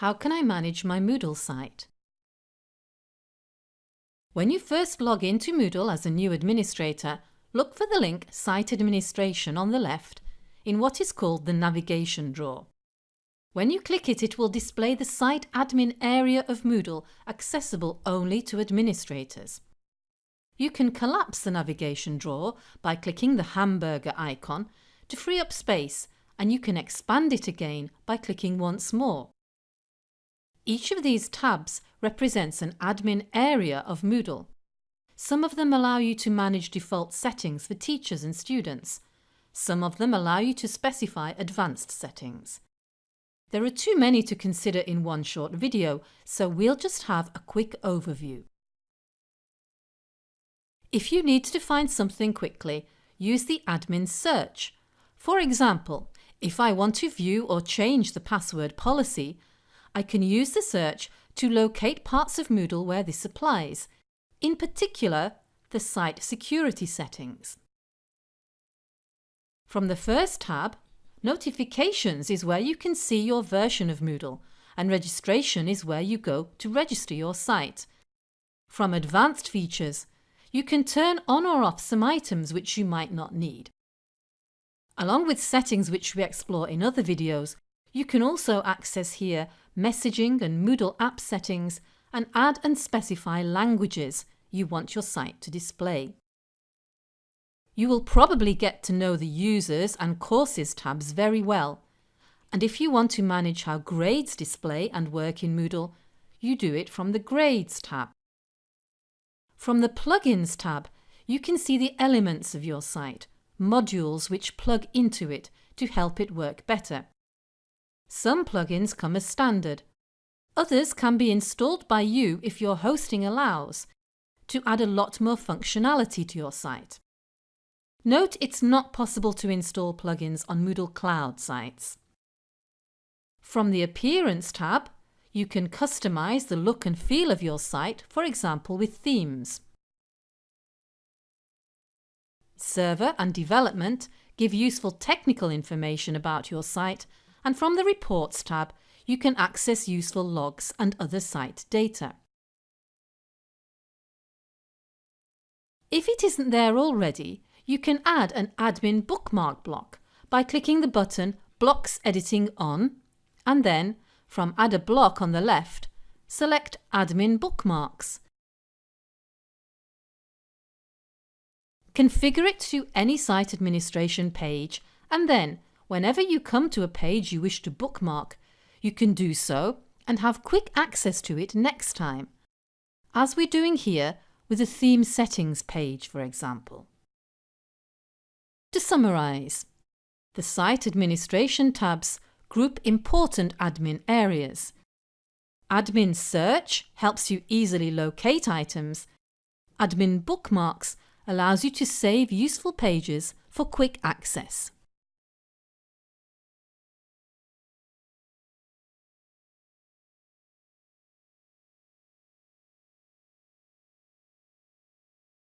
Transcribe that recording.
How can I manage my Moodle site? When you first log into Moodle as a new administrator, look for the link Site Administration on the left in what is called the navigation drawer. When you click it, it will display the Site Admin area of Moodle accessible only to administrators. You can collapse the navigation drawer by clicking the hamburger icon to free up space and you can expand it again by clicking once more. Each of these tabs represents an admin area of Moodle. Some of them allow you to manage default settings for teachers and students. Some of them allow you to specify advanced settings. There are too many to consider in one short video, so we'll just have a quick overview. If you need to find something quickly, use the admin search. For example, if I want to view or change the password policy, I can use the search to locate parts of Moodle where this applies, in particular the site security settings. From the first tab, Notifications is where you can see your version of Moodle and Registration is where you go to register your site. From Advanced Features, you can turn on or off some items which you might not need. Along with settings which we explore in other videos, you can also access here messaging and Moodle app settings and add and specify languages you want your site to display. You will probably get to know the Users and Courses tabs very well, and if you want to manage how grades display and work in Moodle, you do it from the Grades tab. From the Plugins tab, you can see the elements of your site, modules which plug into it to help it work better. Some plugins come as standard. Others can be installed by you if your hosting allows, to add a lot more functionality to your site. Note it's not possible to install plugins on MoodleCloud sites. From the Appearance tab, you can customize the look and feel of your site, for example with themes. Server and Development give useful technical information about your site and from the Reports tab you can access useful logs and other site data. If it isn't there already, you can add an admin bookmark block by clicking the button Blocks Editing On and then, from Add a block on the left, select Admin Bookmarks. Configure it to any site administration page and then Whenever you come to a page you wish to bookmark, you can do so and have quick access to it next time, as we're doing here with the Theme Settings page, for example. To summarise, the Site Administration tabs group important admin areas. Admin Search helps you easily locate items. Admin Bookmarks allows you to save useful pages for quick access.